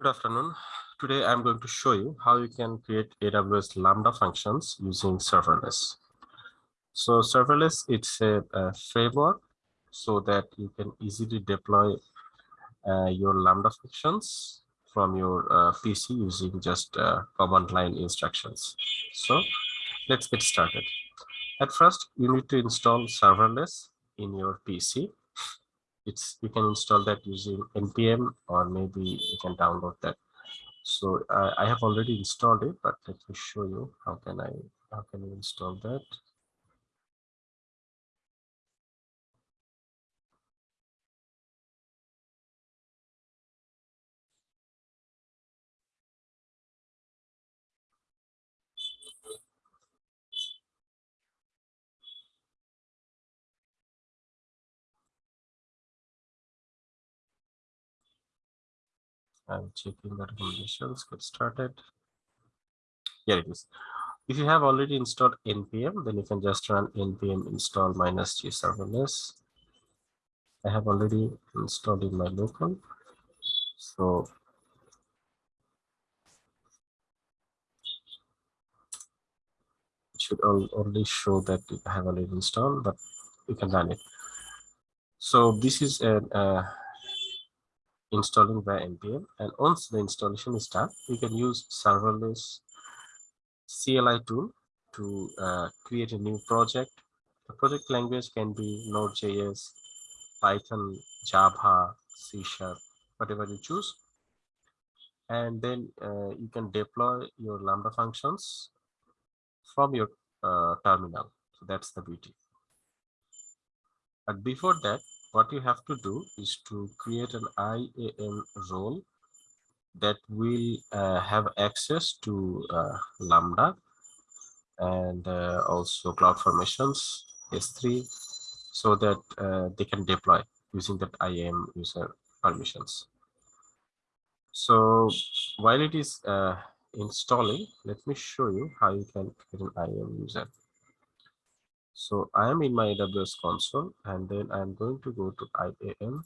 Good afternoon. Today I'm going to show you how you can create AWS Lambda functions using serverless. So serverless, it's a, a framework so that you can easily deploy uh, your Lambda functions from your uh, PC using just uh, command line instructions. So let's get started. At first, you need to install serverless in your PC it's you can install that using npm or maybe you can download that. So uh, i have already installed it but let me show you how can i how can you install that I'm checking the recommendations. Get started. Here it is. If you have already installed npm, then you can just run npm install minus g serverless. I have already installed in my local. So it should only show that I have already installed, but you can run it. So this is a installing via npm and once the installation is done you can use serverless cli tool to uh, create a new project. The project language can be node.js python java c sharp whatever you choose. And then uh, you can deploy your lambda functions from your uh, terminal. So that's the beauty. But before that what you have to do is to create an IAM role that will uh, have access to uh, Lambda and uh, also CloudFormations S3 so that uh, they can deploy using that IAM user permissions. So while it is uh, installing, let me show you how you can create an IAM user. So I am in my AWS console and then I'm going to go to IAM.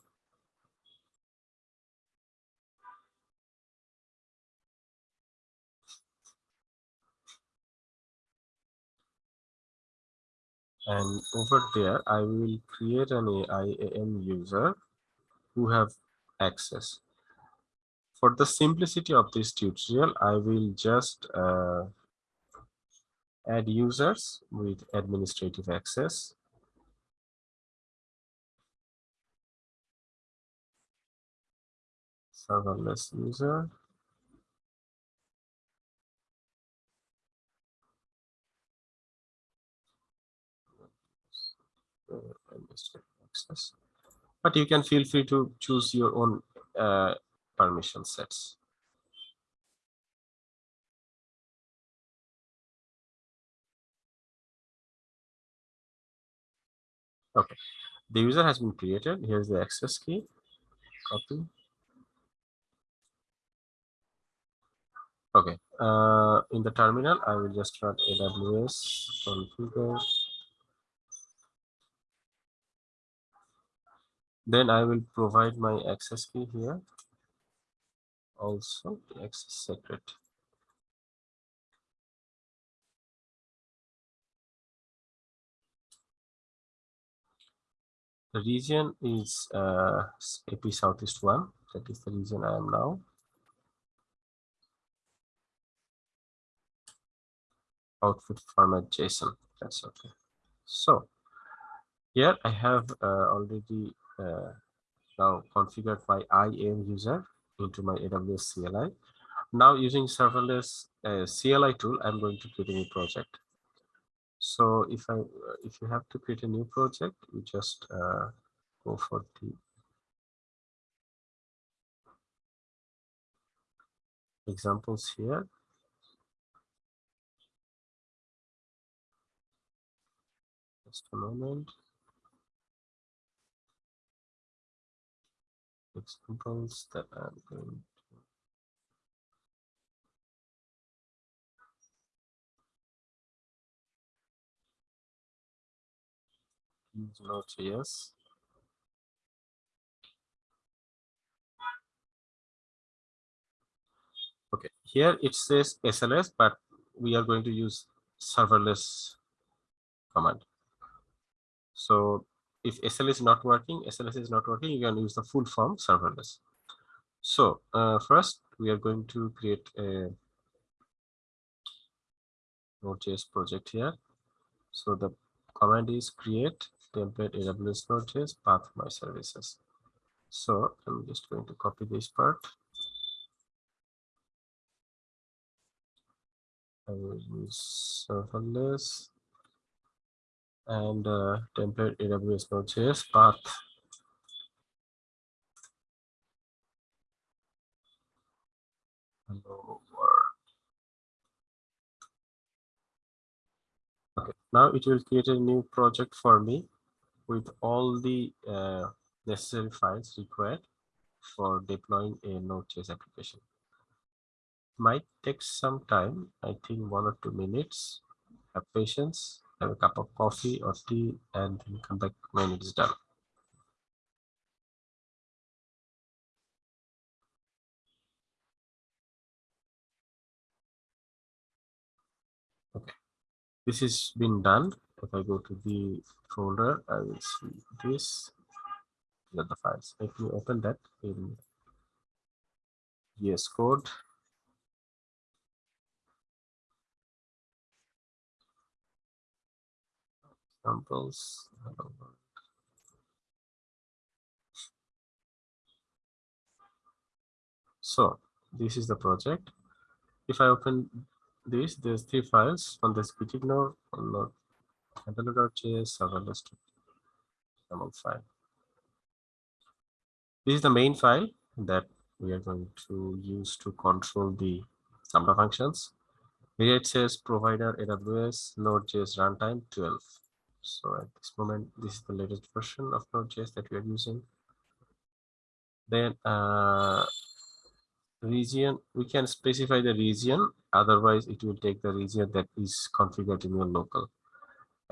And over there, I will create an IAM user who have access. For the simplicity of this tutorial, I will just uh, add users with administrative access. Serverless user. access. But you can feel free to choose your own uh, permission sets. Okay, the user has been created. Here's the access key. Copy. Okay, uh, in the terminal, I will just run AWS configure. Then I will provide my access key here. Also, access secret. The region is uh, AP Southeast 1. That is the region I am now. Output format JSON. That's okay. So here I have uh, already uh, now configured my IAM user into my AWS CLI. Now using serverless uh, CLI tool, I'm going to create a new project. So if I if you have to create a new project, you just uh, go for the examples here. Just a moment. Examples that I'm going use Node.js. Okay, here it says SLS, but we are going to use serverless command. So if SLS is not working, SLS is not working, you can use the full form serverless. So uh, first we are going to create a Node.js project here. So the command is create template AWS Node.js path my services. So I'm just going to copy this part. I will use serverless and uh, template AWS Node.js path. Hello world. Okay, now it will create a new project for me with all the uh, necessary files required for deploying a Node.js application. Might take some time, I think one or two minutes. Have patience, have a cup of coffee or tea, and then come back when it is done. Okay, this has been done. If I go to the folder, I will see this the files. Let me open that in VS Code. Examples. So this is the project. If I open this, there's three files on this node, on the handler.js, serverless file. This is the main file that we are going to use to control the Lambda functions. It says provider AWS Node.js runtime 12. So at this moment, this is the latest version of Node.js that we are using. Then uh, region, we can specify the region. Otherwise, it will take the region that is configured in your local.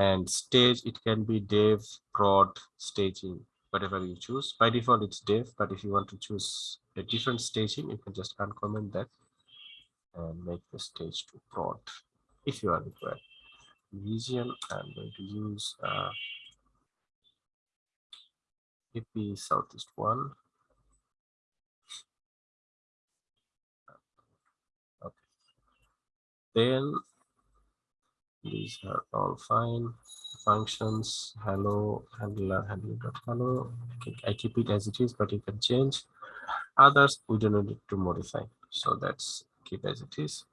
And stage, it can be dev, prod, staging, whatever you choose. By default, it's dev, but if you want to choose a different staging, you can just uncomment that and make the stage to prod if you are required. Region, I'm going to use uh, AP Southeast one. Okay. Then these are all fine functions. Hello handler handler hello. I keep it as it is but you can change. Others we don't need to modify so that's keep as it is.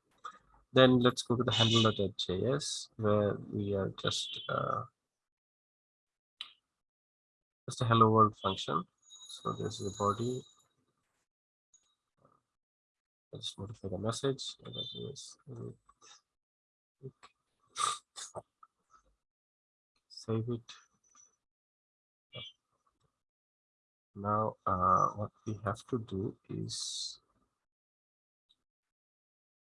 Then let's go to the handler.js where we are just uh, just a hello world function. So this is the body. Let's modify the message save it now uh, what we have to do is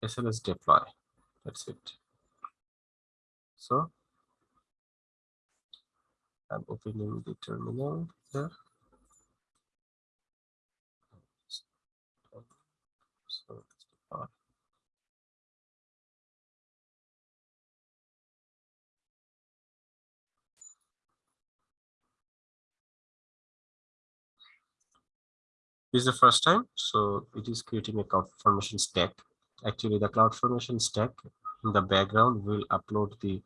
SLS deploy. That's it. So I'm opening the terminal here so This is the first time, so it is creating a CloudFormation stack. Actually, the CloudFormation stack in the background will upload the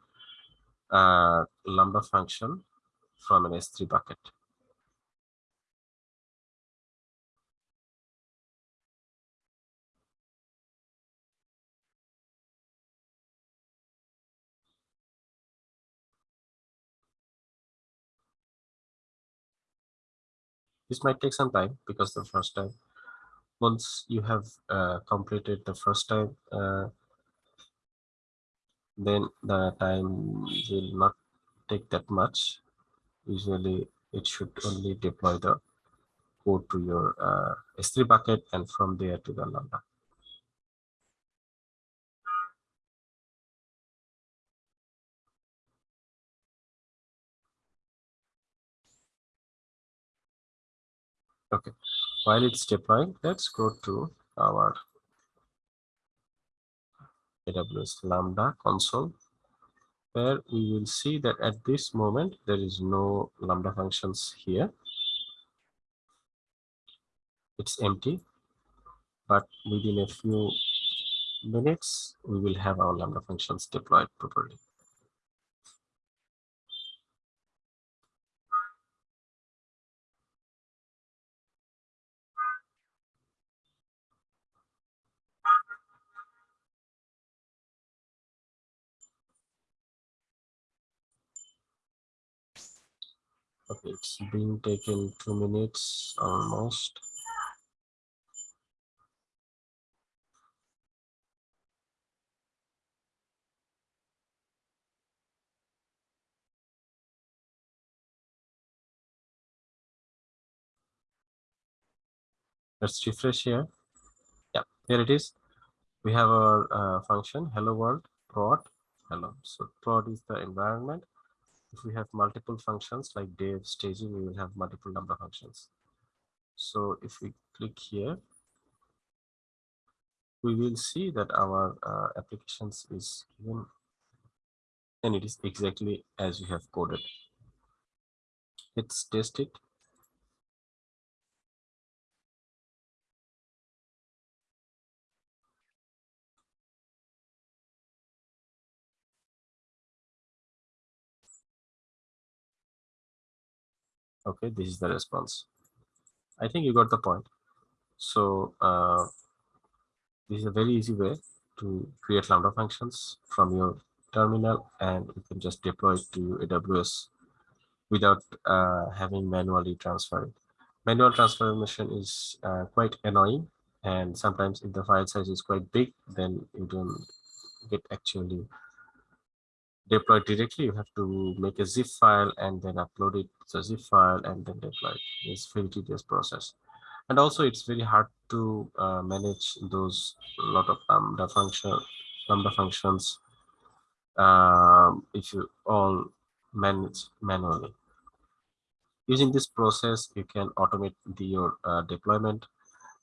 uh, Lambda function from an S3 bucket. This might take some time because the first time, once you have uh, completed the first time, uh, then the time will not take that much. Usually it should only deploy the code to your uh, S3 bucket and from there to the Lambda. Okay, while it's deploying, let's go to our AWS Lambda console where we will see that at this moment there is no Lambda functions here. It's empty, but within a few minutes we will have our Lambda functions deployed properly. Okay, it's being taken two minutes almost. Let's refresh here. Yeah, here it is. We have our uh, function hello world prod hello. So prod is the environment if we have multiple functions like dev staging we will have multiple number functions. So if we click here we will see that our uh, applications is given and it is exactly as we have coded. Let's test it okay this is the response. I think you got the point. So uh, this is a very easy way to create lambda functions from your terminal and you can just deploy it to aws without uh, having manually transferred manual transformation is uh, quite annoying and sometimes if the file size is quite big then you don't get actually deploy directly you have to make a zip file and then upload it to a zip file and then deploy. It it's very tedious process. And also it's very hard to uh, manage those lot of lambda function lambda functions um, if you all manage manually. Using this process you can automate the, your uh, deployment.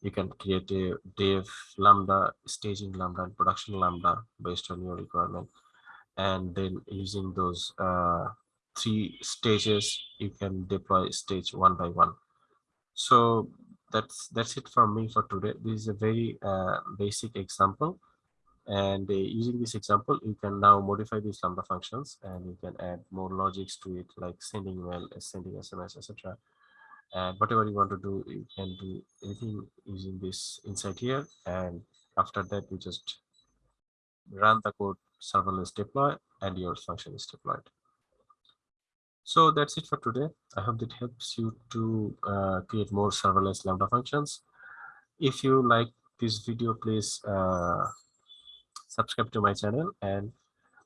You can create a dev lambda staging lambda and production lambda based on your requirement and then using those uh, three stages you can deploy stage one by one. So that's that's it from me for today. This is a very uh, basic example. And uh, using this example you can now modify these lambda functions and you can add more logics to it like sending email sending sms etc and whatever you want to do you can do anything using this inside here. And after that you just run the code serverless deploy and your function is deployed. So that's it for today. I hope that helps you to uh, create more serverless Lambda functions. If you like this video, please uh, subscribe to my channel and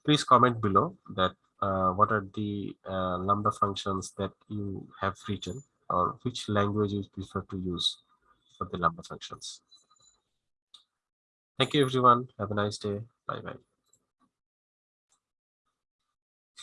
please comment below that uh, what are the uh, Lambda functions that you have written or which language you prefer to use for the Lambda functions. Thank you, everyone. Have a nice day. Bye-bye.